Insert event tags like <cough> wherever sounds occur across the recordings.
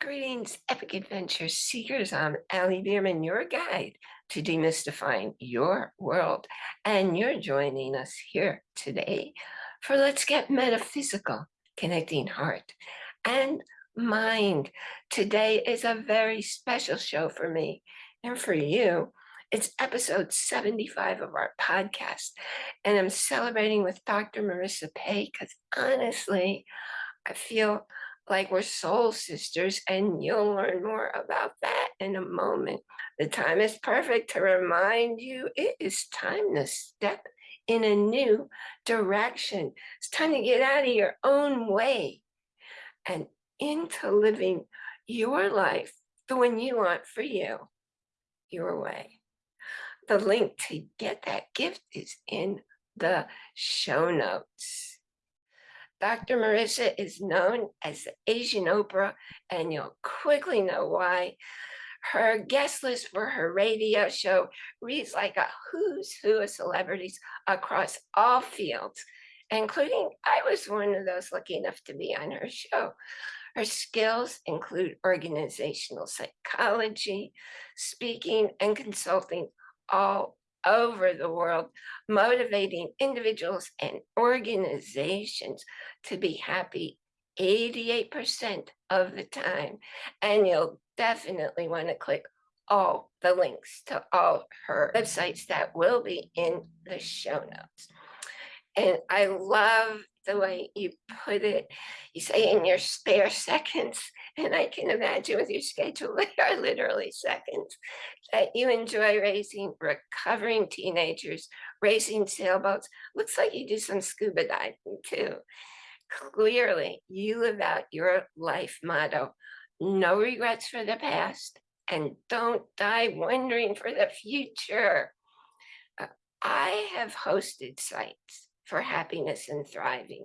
Greetings, epic adventure seekers. I'm Allie Bierman, your guide to demystifying your world. And you're joining us here today for Let's Get Metaphysical, connecting heart and mind. Today is a very special show for me and for you. It's episode 75 of our podcast, and I'm celebrating with Dr. Marissa Pei because honestly, I feel like we're soul sisters, and you'll learn more about that in a moment. The time is perfect to remind you it is time to step in a new direction. It's time to get out of your own way and into living your life the one you want for you, your way. The link to get that gift is in the show notes. Dr. Marissa is known as the Asian Oprah, and you'll quickly know why. Her guest list for her radio show reads like a who's who of celebrities across all fields, including I was one of those lucky enough to be on her show. Her skills include organizational psychology, speaking, and consulting, all over the world, motivating individuals and organizations to be happy 88% of the time. And you'll definitely want to click all the links to all her websites that will be in the show notes. And I love the way you put it. You say in your spare seconds, and I can imagine with your schedule, <laughs> they are literally seconds, that you enjoy raising recovering teenagers, racing sailboats. Looks like you do some scuba diving too. Clearly, you live out your life motto, no regrets for the past, and don't die wondering for the future. Uh, I have hosted sites for happiness and thriving.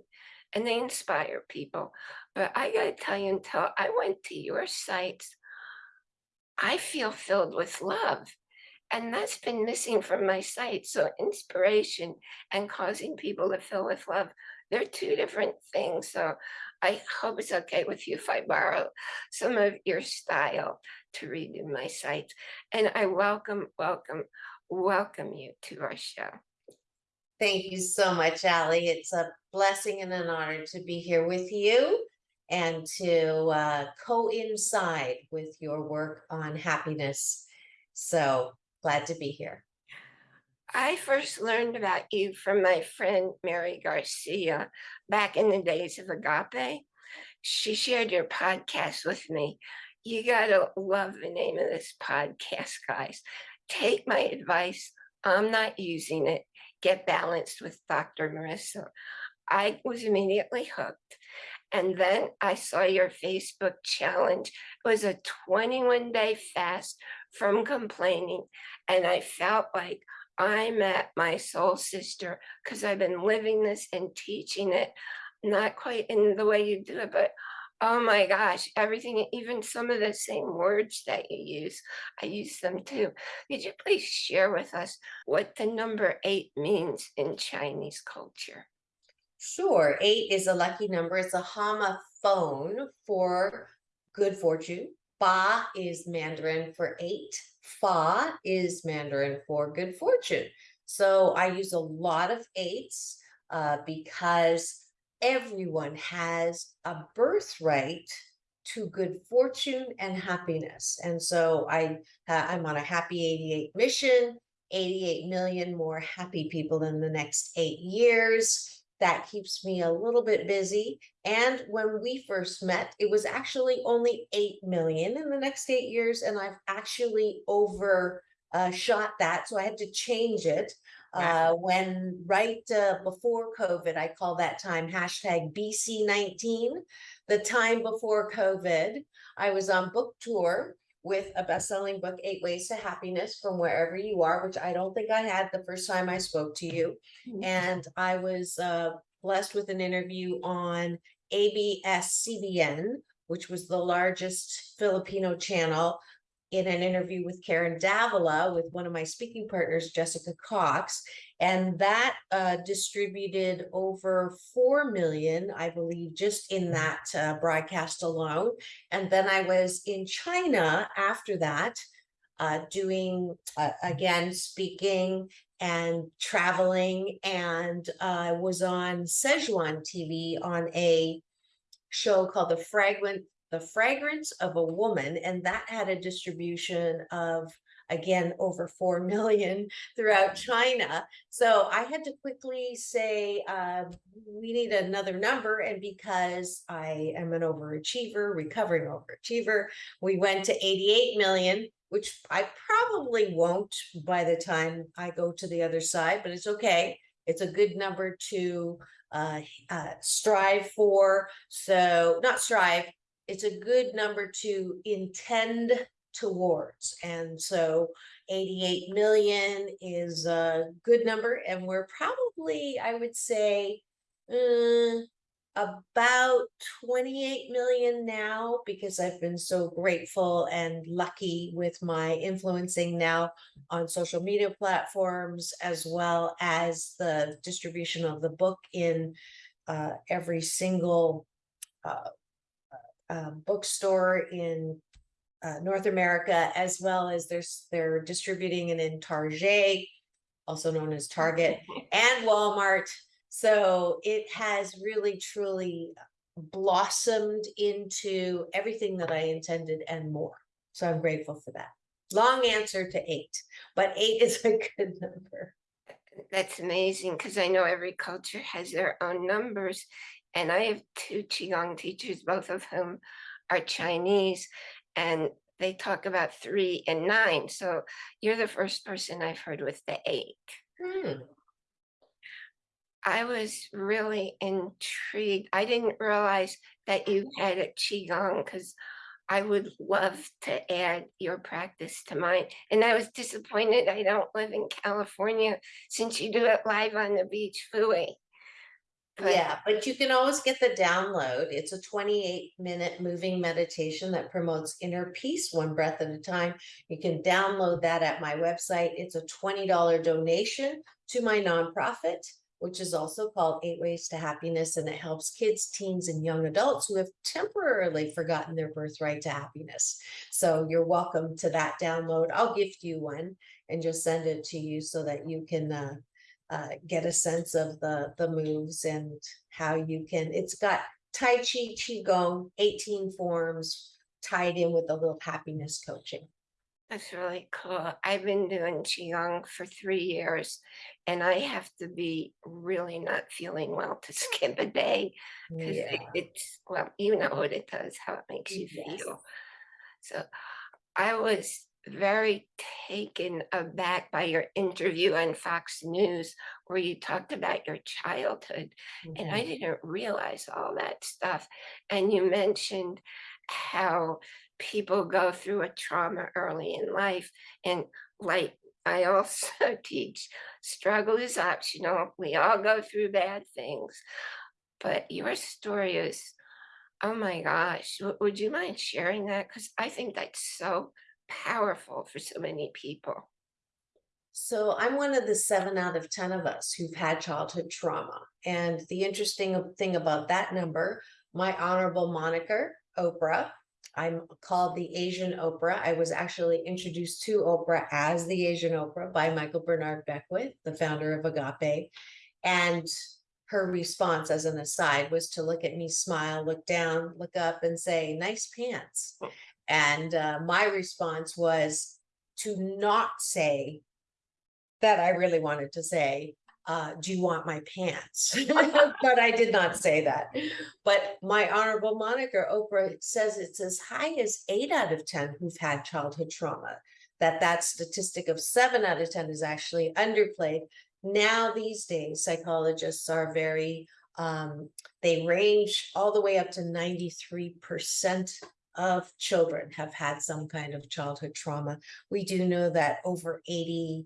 And they inspire people. But I got to tell you, until I went to your sites, I feel filled with love. And that's been missing from my site. So inspiration and causing people to fill with love, they're two different things. So I hope it's okay with you if I borrow some of your style to read in my site. And I welcome, welcome, welcome you to our show. Thank you so much, Allie. It's a blessing and an honor to be here with you and to uh, coincide with your work on happiness. So glad to be here. I first learned about you from my friend Mary Garcia back in the days of Agape. She shared your podcast with me. You got to love the name of this podcast, guys. Take my advice. I'm not using it get balanced with Dr. Marissa. I was immediately hooked. And then I saw your Facebook challenge. It was a 21 day fast from complaining. And I felt like I met my soul sister because I've been living this and teaching it, not quite in the way you do it, but Oh my gosh, everything, even some of the same words that you use, I use them too. Could you please share with us what the number eight means in Chinese culture? Sure. Eight is a lucky number. It's a homophone for good fortune. Ba is Mandarin for eight. Fa is Mandarin for good fortune. So I use a lot of eights uh, because everyone has a birthright to good fortune and happiness. And so I, uh, I'm on a happy 88 mission, 88 million more happy people in the next eight years. That keeps me a little bit busy. And when we first met, it was actually only 8 million in the next eight years. And I've actually over uh, shot that. So I had to change it uh, when right uh, before COVID, I call that time hashtag BC19, the time before COVID, I was on book tour with a best-selling book, Eight Ways to Happiness from Wherever You Are, which I don't think I had the first time I spoke to you. Mm-hmm. And I was uh, blessed with an interview on ABS-CBN, which was the largest Filipino channel in an interview with Karen Davila with one of my speaking partners, Jessica Cox. And that uh, distributed over 4 million, I believe, just in that uh, broadcast alone. And then I was in China after that, uh, doing, uh, again, speaking and traveling and uh, was on Szechuan TV on a show called The Fragrant, The Fragrance of a Woman, and that had a distribution of again over 4 million throughout China. So I had to quickly say, uh, we need another number. And because I am an overachiever, recovering overachiever, we went to 88 million, which I probably won't by the time I go to the other side, but it's okay. It's a good number to uh, uh, strive for. So, not strive, it's a good number to intend towards. And so 88 million is a good number. And we're probably, I would say, uh, about 28 million now because I've been so grateful and lucky with my influencing now on social media platforms as well as the distribution of the book in uh, every single uh, um, bookstore in uh, North America, as well as there's they're distributing it in Target, also known as Target, <laughs> and Walmart. So it has really truly blossomed into everything that I intended and more. So I'm grateful for that. Long answer to eight, but eight <laughs> is a good number. That's amazing because I know every culture has their own numbers. And I have two Qigong teachers, both of whom are Chinese, and they talk about three and nine. So you're the first person I've heard with the eight. Hmm. I was really intrigued. I didn't realize that you had a Qigong because I would love to add your practice to mine. And I was disappointed I don't live in California since you do it live on the beach, Fui. Yeah, but you can always get the download. It's a 28 minute moving meditation that promotes inner peace one breath at a time. You can download that at my website. It's a $20 donation to my nonprofit, which is also called Eight Ways to Happiness. And it helps kids, teens, and young adults who have temporarily forgotten their birthright to happiness. So you're welcome to that download. I'll gift you one and just send it to you so that you can uh, uh, get a sense of the the moves and how you can. It's got Tai Chi, Qigong, 18 forms tied in with a little happiness coaching. That's really cool. I've been doing Qigong for three years and I have to be really not feeling well to <laughs> skip a day. Because Yeah. it's, well, you know what it does, how it makes you Yes. feel. So I was very taken aback by your interview on Fox News where you talked about your childhood. And I Mhm. didn't realize all that stuff. And you mentioned how people go through a trauma early in life. And like I also <laughs> teach, struggle is optional. We all go through bad things. But your story is, oh my gosh, would you mind sharing that? Because I think that's so powerful for so many people. So I'm one of the seven out of 10 of us who've had childhood trauma. And the interesting thing about that number, my honorable moniker, Oprah, I'm called the Asian Oprah. I was actually introduced to Oprah as the Asian Oprah by Michael Bernard Beckwith, the founder of Agape. And her response, as an aside, was to look at me, smile, look down, look up, and say, Nice pants. And uh, my response was to not say, that I really wanted to say, uh, do you want my pants? <laughs> but I did not say that. But my honorable moniker, Oprah, says it's as high as eight out of 10 who've had childhood trauma. That that statistic of seven out of 10 is actually underplayed. Now, these days, psychologists are very, um, they range all the way up to 93% of children have had some kind of childhood trauma. We do know that over 80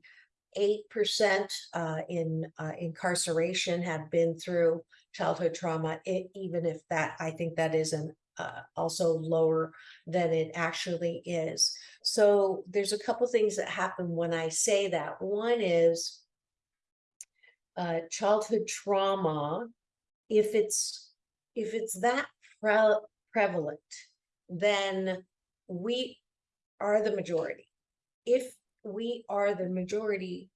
eight percent uh, in uh, incarceration have been through childhood trauma. It, even if that, I think that is an uh, also lower than it actually is. So there's a couple things that happen when I say that. One is uh, childhood trauma, if it's, if it's that pre- prevalent, then we are the majority. If we are the majority,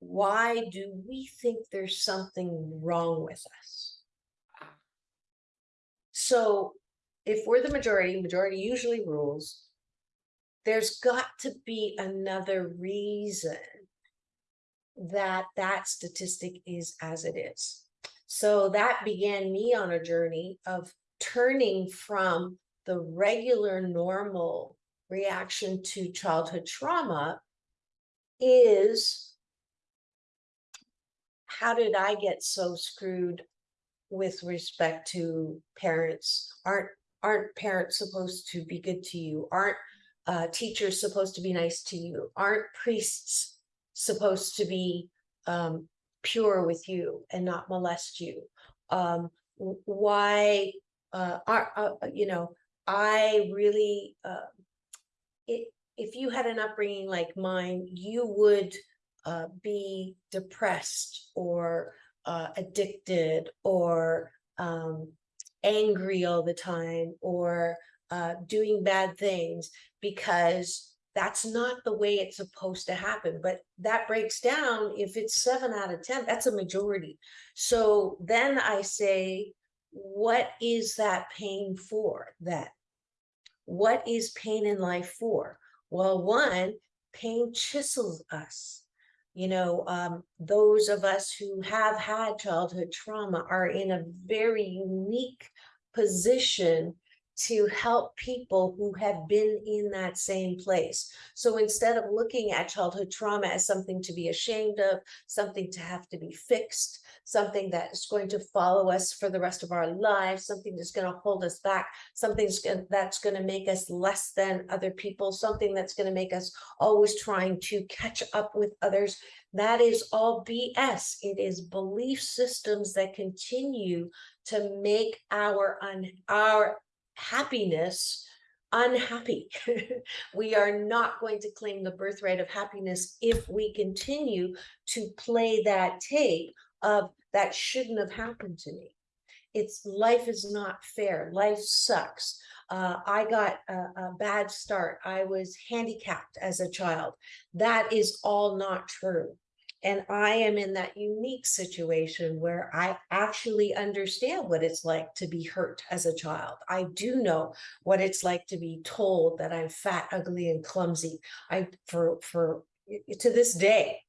why do we think there's something wrong with us? So if we're the majority, majority usually rules, there's got to be another reason that that statistic is as it is. So that began me on a journey of turning from the regular normal reaction to childhood trauma is how did I get so screwed with respect to parents? Aren't aren't parents supposed to be good to you? Aren't uh, teachers supposed to be nice to you? Aren't priests supposed to be um, pure with you and not molest you? Um, why uh, are uh, you know? I really, uh, it, if you had an upbringing like mine, you would uh, be depressed or uh, addicted or um, angry all the time or uh, doing bad things because that's not the way it's supposed to happen. But that breaks down if it's seven out of 10, that's a majority. So then I say, what is that pain for that? What is pain in life for? Well, one, pain chisels us. You know, um, those of us who have had childhood trauma are in a very unique position to help people who have been in that same place. So instead of looking at childhood trauma as something to be ashamed of, something to have to be fixed, something that is going to follow us for the rest of our lives, something that's going to hold us back, something that's going to make us less than other people, something that's going to make us always trying to catch up with others. That is all BS. It is belief systems that continue to make our un, our happiness unhappy. <laughs> we are not going to claim the birthright of happiness if we continue to play that tape of that shouldn't have happened to me. It's life is not fair. Life sucks. Uh, I got a, a bad start. I was handicapped as a child. That is all not true. And I am in that unique situation where I actually understand what it's like to be hurt as a child. I do know what it's like to be told that I'm fat, ugly, and clumsy. I for for to this day,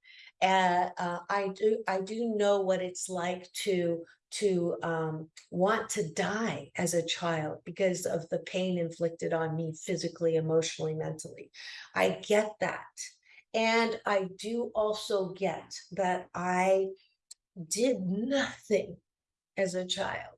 uh, I do I do know what it's like to to um, want to die as a child because of the pain inflicted on me physically, emotionally, mentally. I get that. And I do also get that I did nothing as a child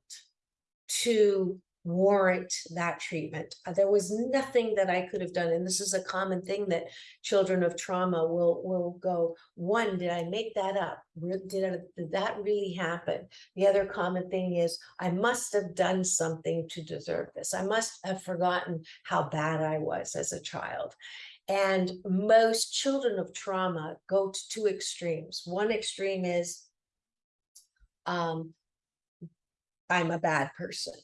to warrant that treatment. Uh, There was nothing that I could have done. And this is a common thing that children of trauma will, will go, one, did I make that up? Did, I- did that really happen? The other common thing is, I must have done something to deserve this. I must have forgotten how bad I was as a child. And most children of trauma go to two extremes. One extreme is um, I'm a bad person.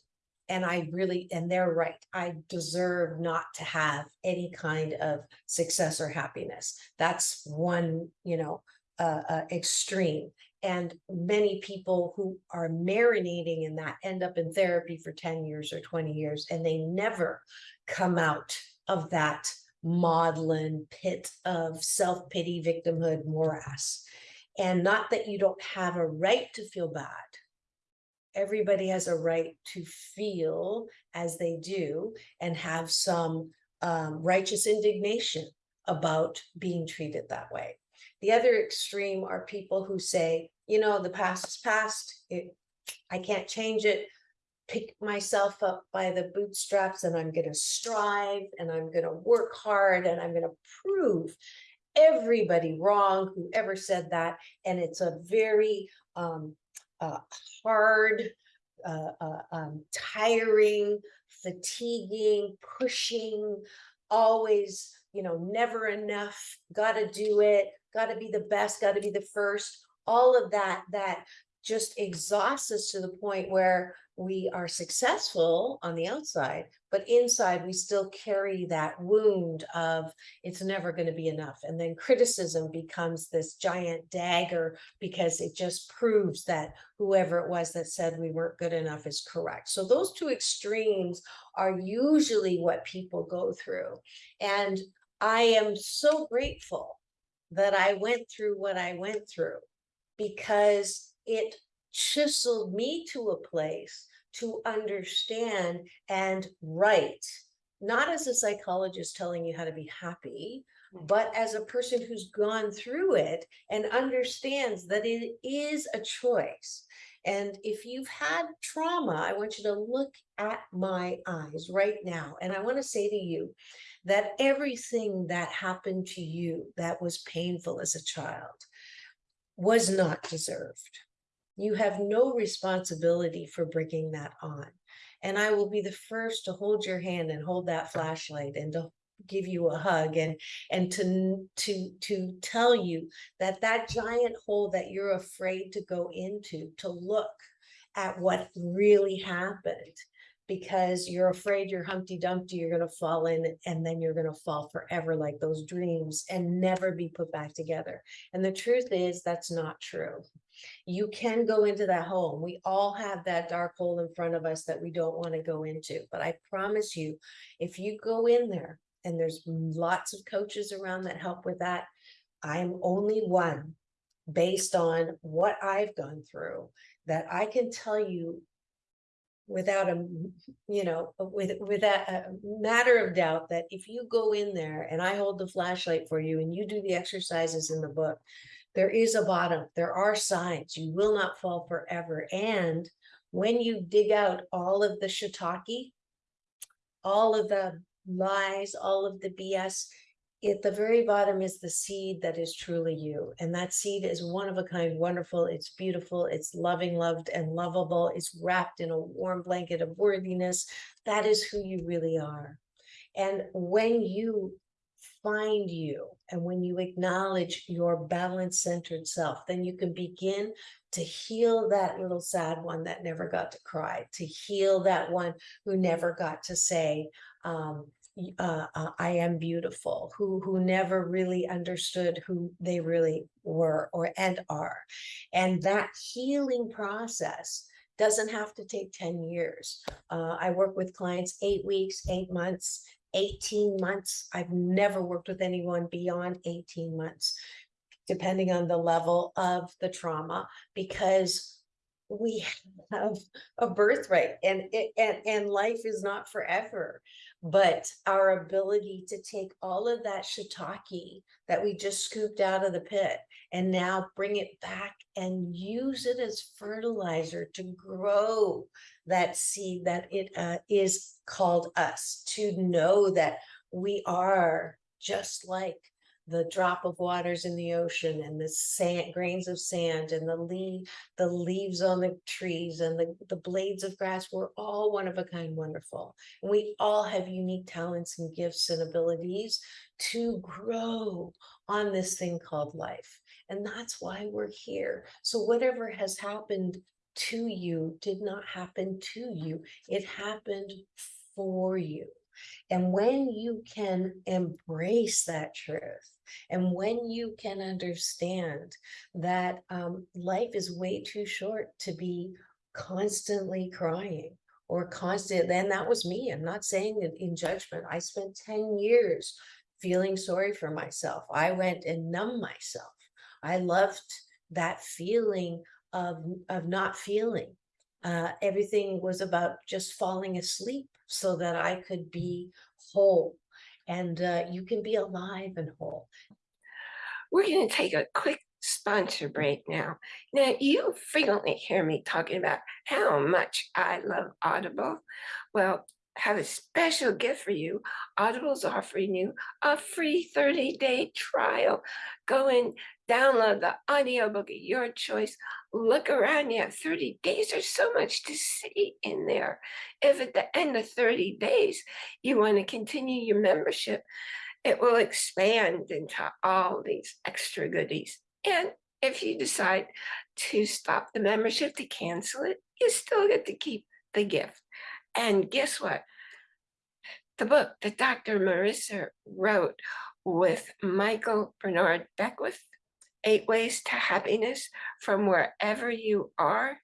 And I really, and they're right. I deserve not to have any kind of success or happiness. That's one, you know, uh, uh, extreme. And many people who are marinating in that end up in therapy for 10 years or 20 years, and they never come out of that maudlin pit of self pity, victimhood, morass. And not that you don't have a right to feel bad. Everybody has a right to feel as they do and have some um, righteous indignation about being treated that way. The other extreme are people who say, you know, the past is past. It, I can't change it pick myself up by the bootstraps and I'm going to strive and I'm going to work hard and I'm going to prove everybody wrong who ever said that. And it's a very um, uh, hard, uh, uh, um, tiring, fatiguing, pushing, always, you know, never enough, got to do it, got to be the best, got to be the first. all of that, that just exhausts us to the point where we are successful on the outside, but inside we still carry that wound of it's never going to be enough. And then criticism becomes this giant dagger because it just proves that whoever it was that said we weren't good enough is correct. So those two extremes are usually what people go through. And I am so grateful that I went through what I went through because it chiseled me to a place to understand and write, not as a psychologist telling you how to be happy, but as a person who's gone through it and understands that it is a choice. And if you've had trauma, I want you to look at my eyes right now. And I want to say to you that everything that happened to you that was painful as a child was not deserved. You have no responsibility for bringing that on. And I will be the first to hold your hand and hold that flashlight and to give you a hug and and to to to tell you that that giant hole that you're afraid to go into to look at what really happened because you're afraid you're Humpty Dumpty, you're going to fall in and then you're going to fall forever like those dreams and never be put back together. And the truth is, that's not true. You can go into that hole. We all have that dark hole in front of us that we don't want to go into. But I promise you, if you go in there, and there's lots of coaches around that help with that, I'm only one based on what I've gone through that I can tell you without a, you know with without a matter of doubt that if you go in there and I hold the flashlight for you and you do the exercises in the book there is a bottom there are signs you will not fall forever. And when you dig out all of the shiitake all of the lies all of the bs at the very bottom is the seed that is truly you. And that seed is one of a kind, wonderful, it's beautiful, it's loving, loved, and lovable, it's wrapped in a warm blanket of worthiness. That is who you really are. And when you find you and when you acknowledge your balance centered self, then you can begin to heal that little sad one that never got to cry, to heal that one who never got to say, um, uh, uh, I am beautiful, who who never really understood who they really were or and are, and that healing process doesn't have to take 10 years. Uh, I work with clients eight weeks, eight months, 18 months. I've never worked with anyone beyond 18 months, depending on the level of the trauma, because we <laughs> have a birthright and and, and life is not forever but our ability to take all of that shiitake that we just scooped out of the pit and now bring it back and use it as fertilizer to grow that seed that it uh, is called us to know that we are just like the drop of waters in the ocean and the sand grains of sand and the leaf the leaves on the trees and the, the blades of grass we're all one of a kind wonderful. And we all have unique talents and gifts and abilities to grow on this thing called life. And that's why we're here. So whatever has happened to you did not happen to you. It happened for you and when you can embrace that truth, and when you can understand that um, life is way too short to be constantly crying or constant, then that was me. I'm not saying it in judgment. I spent 10 years feeling sorry for myself. I went and numbed myself. I loved that feeling of, of not feeling. Uh, everything was about just falling asleep so that I could be whole. And uh, you can be alive and whole. We're going to take a quick sponsor break now. Now, you frequently hear me talking about how much I love Audible. Well, have a special gift for you. Audible's offering you a free 30 day trial. Go and download the audiobook of your choice. Look around. You have 30 days. There's so much to see in there. If at the end of 30 days you want to continue your membership, it will expand into all these extra goodies. And if you decide to stop the membership, to cancel it, you still get to keep the gift. And guess what? The book that Dr. Marissa wrote with Michael Bernard Beckwith, Eight Ways to Happiness from Wherever You Are,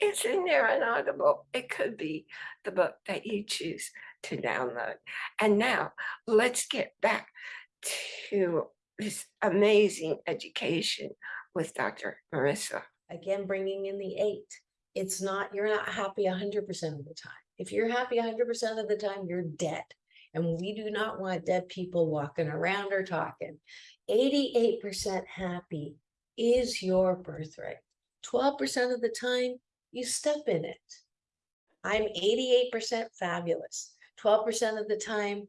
it's in there on Audible. It could be the book that you choose to download. And now let's get back to this amazing education with Dr. Marissa. Again, bringing in the eight. It's not, you're not happy hundred percent of the time. If you're happy hundred percent of the time, you're dead. And we do not want dead people walking around or talking. Eighty-eight percent happy is your birthright. Twelve percent of the time, you step in it. I'm eighty-eight percent fabulous. Twelve percent of the time,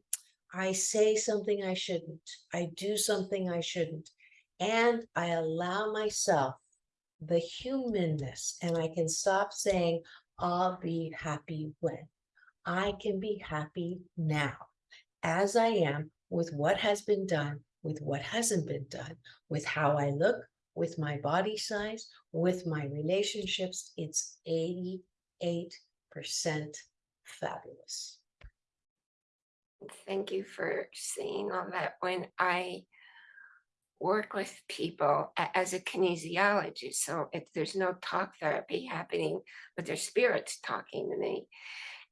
I say something I shouldn't. I do something I shouldn't. And I allow myself the humanness and I can stop saying, I'll be happy when. I can be happy now as I am with what has been done, with what hasn't been done, with how I look, with my body size, with my relationships. It's 88% fabulous. Thank you for saying all that. When I work with people as a kinesiologist, so if there's no talk therapy happening, but their spirits talking to me.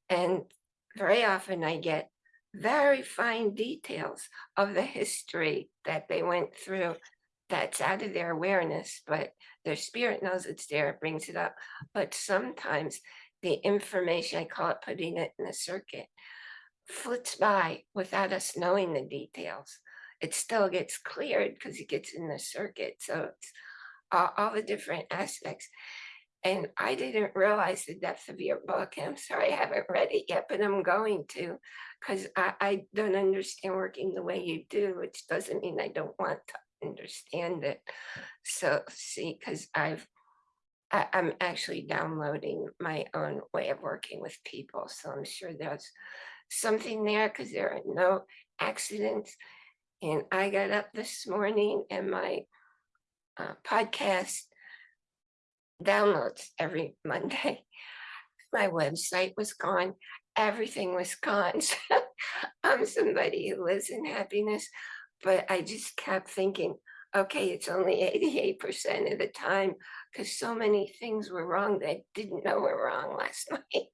And very often I get very fine details of the history that they went through that's out of their awareness, but their spirit knows it's there, it brings it up. But sometimes the information, I call it putting it in a circuit, flits by without us knowing the details. It still gets cleared because it gets in the circuit. So it's all, all the different aspects. And I didn't realize the depth of your book. I'm sorry I haven't read it yet, but I'm going to because I, I don't understand working the way you do, which doesn't mean I don't want to understand it. So see, because I've I, I'm actually downloading my own way of working with people. So I'm sure there's something there because there are no accidents. And I got up this morning and my uh, podcast downloads every Monday. <laughs> My website was gone. Everything was gone. <laughs> So I'm somebody who lives in happiness, but I just kept thinking, okay, it's only <laughs> 88% of the time because so many things were wrong that I didn't know were wrong last night.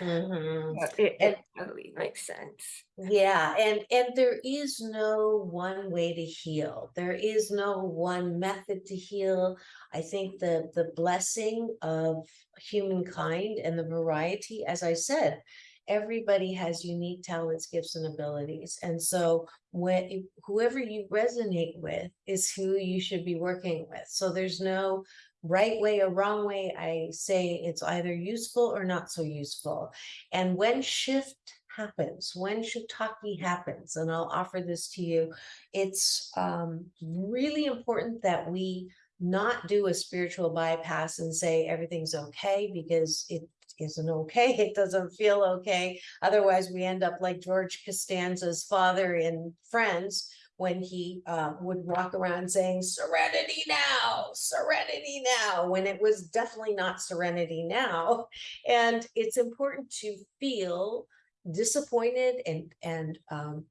Mhm. It, it totally makes sense. Yeah, and and there is no one way to heal. There is no one method to heal. I think the the blessing of humankind and the variety, as I said, everybody has unique talents, gifts, and abilities. And so when whoever you resonate with is who you should be working with. So there's no right way or wrong way. I say it's either useful or not so useful. And when shift happens, when shiitake happens, and I'll offer this to you, it's um, really important that we not do a spiritual bypass and say everything's okay because it isn't okay. <laughs> It doesn't feel okay. Otherwise, we end up like George Costanza's father in Friends when he uh, would walk around saying serenity now, serenity now, when it was definitely not serenity now. And it's important to feel disappointed and and um,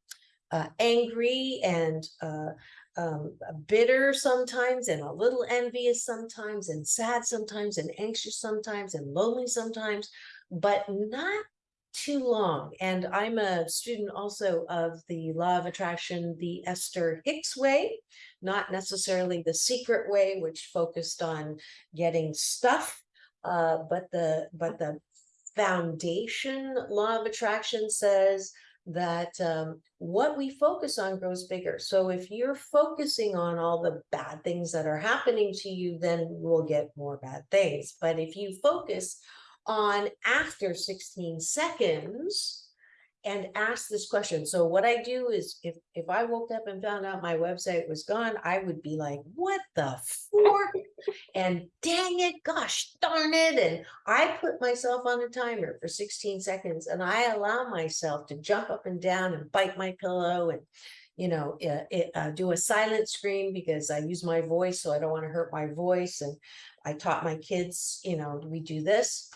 uh, angry and uh, um, bitter sometimes and a little envious sometimes and sad sometimes and anxious sometimes and lonely sometimes, but not too long. And I'm a student also of the law of attraction, the Esther Hicks way, not necessarily the secret way, which focused on getting stuff, uh, but the but the foundation law of attraction says that um, what we focus on grows bigger. So if you're focusing on all the bad things that are happening to you, then we'll get more bad things. But if you focus on after 16 seconds, and ask this question. So what I do is if if I woke up and found out my website was gone, I would be like, what the fork? And dang it, gosh darn it. And I put myself on a timer for 16 seconds and I allow myself to jump up and down and bite my pillow and you know, uh, it, uh, do a silent scream because I use my voice, so I don't want to hurt my voice. And I taught my kids, you know, we do this,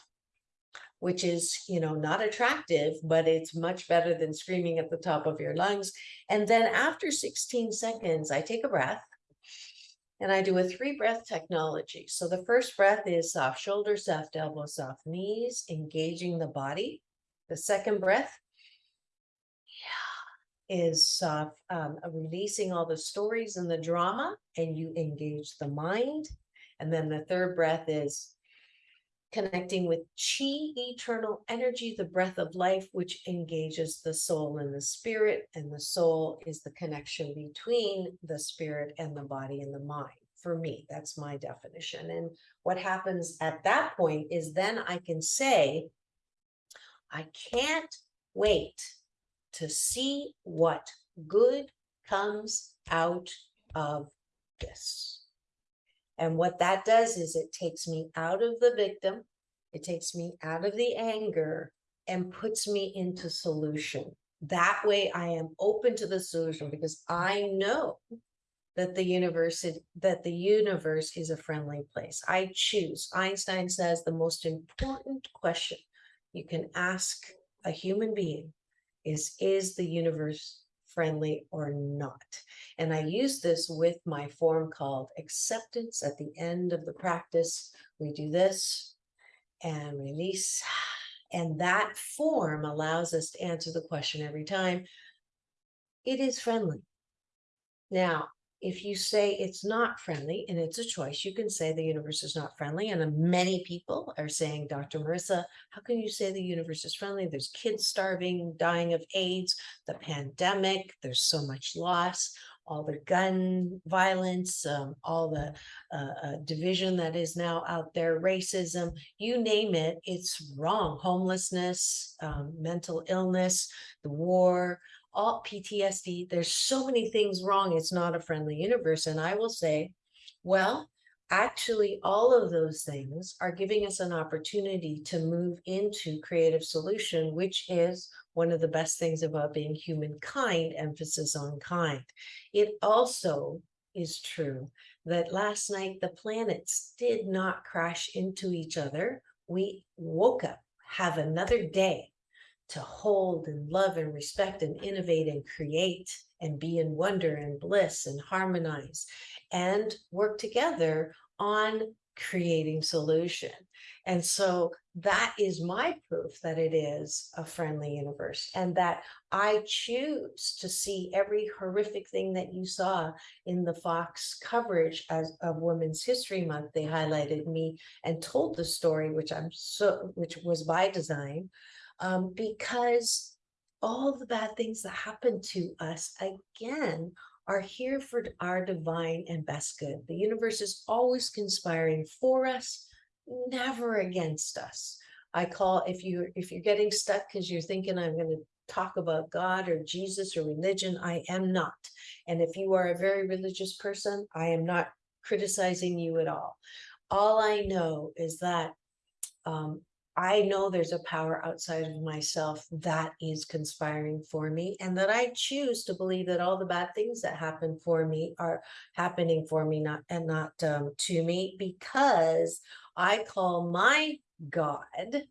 which is, you know, not attractive, but it's much better than screaming at the top of your lungs. And then after 16 seconds, I take a breath and I do a three breath technology. So the first breath is soft shoulders, soft elbows, soft knees, engaging the body. The second breath is soft, um, releasing all the stories and the drama, and you engage the mind. And then the third breath is connecting with chi, eternal energy, the breath of life, which engages the soul and the spirit. And the soul is the connection between the spirit and the body and the mind. For me, that's my definition. And what happens at that point is then I can say, I can't wait to see what good comes out of this. And what that does is it takes me out of the victim, it takes me out of the anger and puts me into solution. That way I am open to the solution because I know that the universe is, that the universe is a friendly place. I choose. Einstein says the most important question you can ask a human being is, is the universe friendly or not? And I use this with my form called acceptance at the end of the practice. We do this and release. And that form allows us to answer the question every time. It is friendly. Now, if you say it's not friendly and it's a choice, you can say the universe is not friendly. And many people are saying, Dr. Marissa, how can you say the universe is friendly? There's kids starving, dying of AIDS, the pandemic, there's so much loss, all the gun violence, um, all the uh, uh, division that is now out there, racism, you name it, it's wrong. Homelessness, um, mental illness, the war, all PTSD. There's so many things wrong. It's not a friendly universe. And I will say, well, actually, all of those things are giving us an opportunity to move into creative solution, which is one of the best things about being humankind, emphasis on kind. It also is true that last night the planets did not crash into each other. We woke up, have another day to hold and love and respect and innovate and create and be in wonder and bliss and harmonize and work together on creating solution. And so that is my proof that it is a friendly universe and that I choose to see every horrific thing that you saw in the Fox coverage as of Women's History Month. They highlighted me and told the story, which I'm so, which was by design, um, because all the bad things that happen to us, again, are here for our divine and best good. The universe is always conspiring for us, never against us. I call if you if you're getting stuck because you're thinking I'm going to talk about God or Jesus or religion, I am not. And if you are a very religious person, I am not criticizing you at all. All I know is that um, I know there's a power outside of myself that is conspiring for me and that I choose to believe that all the bad things that happen for me are happening for me not and not um, to me because I call my God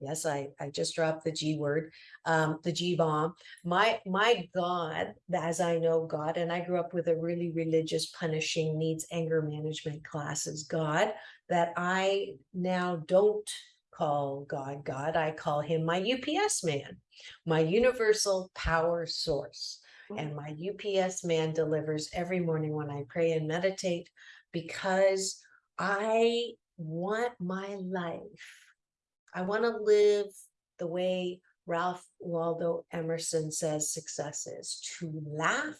yes I I just dropped the G word um, the G bomb my my God as I know God and I grew up with a really religious punishing needs anger management classes God that I now don't call God God. I call him my UPS man, my universal power source. And mm. my UPS man delivers every morning when I pray and meditate because I want my life. I want to live the way Ralph Waldo Emerson says success is to laugh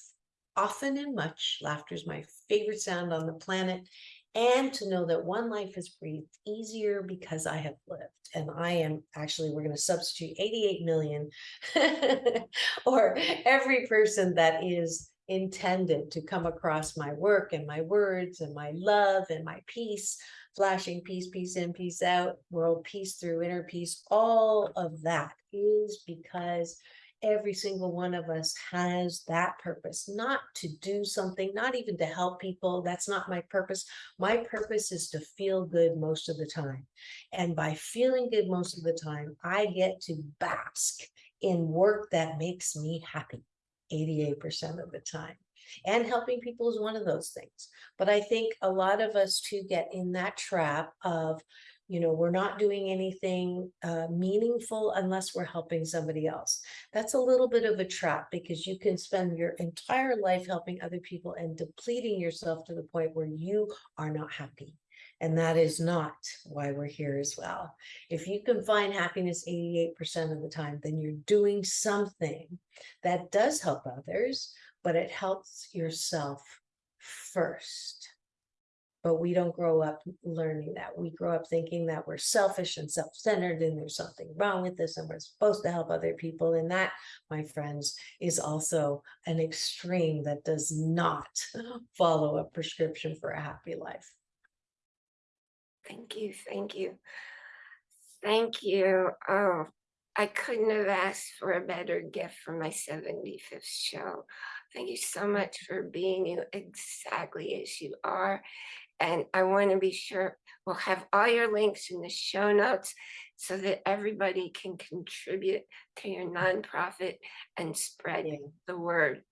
often and much. Laughter is my favorite sound on the planet and to know that one life is breathed easier because I have lived. And I am actually, we're going to substitute 88 million <laughs> or every person that is intended to come across my work and my words and my love and my peace, flashing peace, peace in, peace out, world peace through inner peace. All of that is because every single one of us has that purpose, not to do something, not even to help people. That's not my purpose. My purpose is to feel good most of the time. And by feeling good most of the time, I get to bask in work that makes me happy 88% of the time. And helping people is one of those things. But I think a lot of us too get in that trap of, you know, we're not doing anything uh, meaningful unless we're helping somebody else. That's a little bit of a trap because you can spend your entire life helping other people and depleting yourself to the point where you are not happy. And that is not why we're here as well. If you can find happiness 88% of the time, then you're doing something that does help others, but it helps yourself first. But we don't grow up learning that. We grow up thinking that we're selfish and self-centered and there's something wrong with this and we're supposed to help other people. And that, my friends, is also an extreme that does not <laughs> follow a prescription for a happy life. Thank you, thank you. Thank you. Oh, I couldn't have asked for a better gift for my 75th show. Thank you so much for being you exactly as you are. And I want to be sure we'll have all your links in the show notes so that everybody can contribute to your nonprofit and spread Yeah. the word.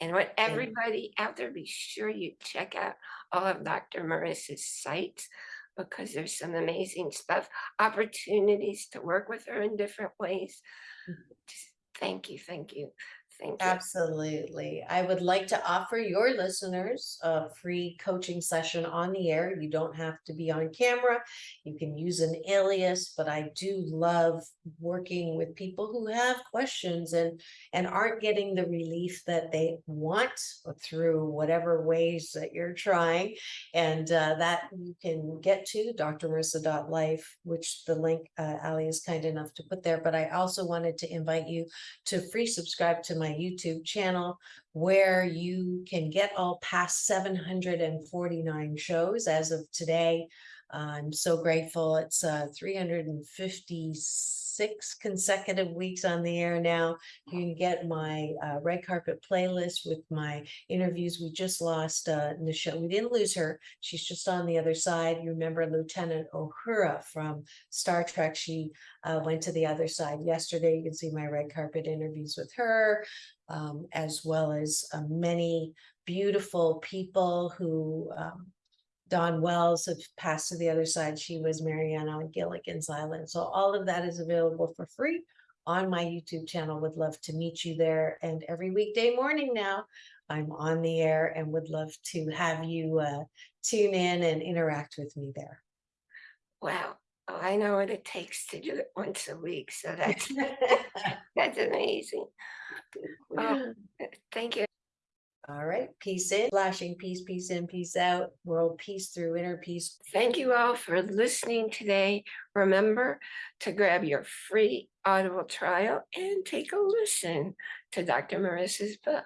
And what everybody out there, be sure you check out all of Dr. Marissa's sites because there's some amazing stuff, opportunities to work with her in different ways. Mhm. Just Thank you, thank you, thank you. Absolutely. I would like to offer your listeners a free coaching session on the air. You don't have to be on camera. You can use an alias, but I do love working with people who have questions and and aren't getting the relief that they want through whatever ways that you're trying. And uh, that you can get to drmarissa.life, which the link uh, Ali is kind enough to put there. But I also wanted to invite you to free subscribe to my YouTube channel where you can get all past 749 shows as of today. I'm so grateful. It's uh, 356 consecutive weeks on the air now. You can get my uh, red carpet playlist with my interviews. We just lost uh, Nichelle. We didn't lose her. She's just on the other side. You remember Lieutenant Uhura from Star Trek. She uh, went to the other side yesterday. You can see my red carpet interviews with her, um, as well as uh, many beautiful people who um, Dawn Wells have passed to the other side. She was Mary Ann on Gilligan's Island. So all of that is available for free on my YouTube channel. Would love to meet you there. And every weekday morning now, I'm on the air and would love to have you uh, tune in and interact with me there. Wow, oh, I know what it takes to do it once a week, so <laughs> that's, <laughs> that's amazing. <laughs> Oh, Thank you. All right, peace in, flashing peace, peace in, peace out, world peace through inner peace. Thank you all for listening today. Remember to grab your free Audible trial and take a listen to Dr. Marissa's book.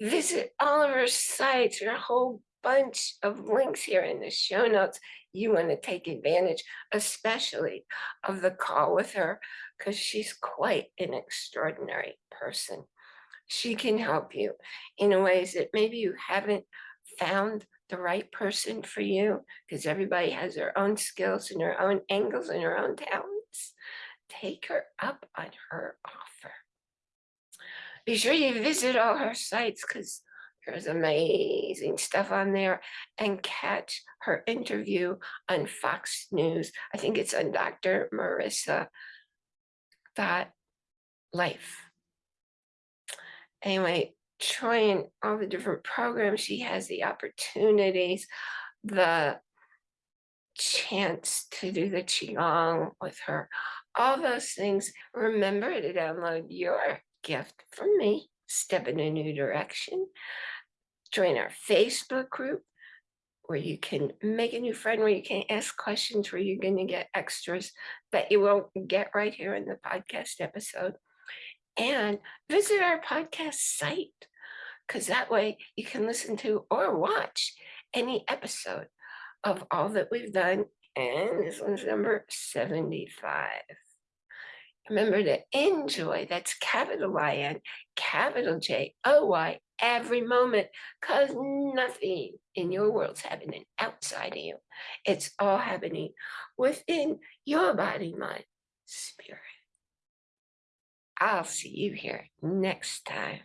Visit all of her sites, her whole bunch of links here in the show notes. You want to take advantage, especially of the call with her, because she's quite an extraordinary person. She can help you in ways that maybe you haven't found the right person for you, because everybody has their own skills and their own angles and their own talents. Take her up on her offer. Be sure you visit all her sites because there's amazing stuff on there and catch her interview on Fox News. I think it's on Dr. Marissa dot life. Anyway, trying all the different programs she has, the opportunities, the chance to do the Qigong with her, all those things. Remember to download your gift from me, Step in a New Direction. Join our Facebook group where you can make a new friend, where you can ask questions, where you're going to get extras that you won't get right here in the podcast episode. And visit our podcast site because that way you can listen to or watch any episode of all that we've done. And this one's number 75. Remember to enjoy, that's capital I-N, capital J-O-Y, every moment, because nothing in your world's happening outside of you. It's all happening within your body, mind, spirit. I'll see you here next time.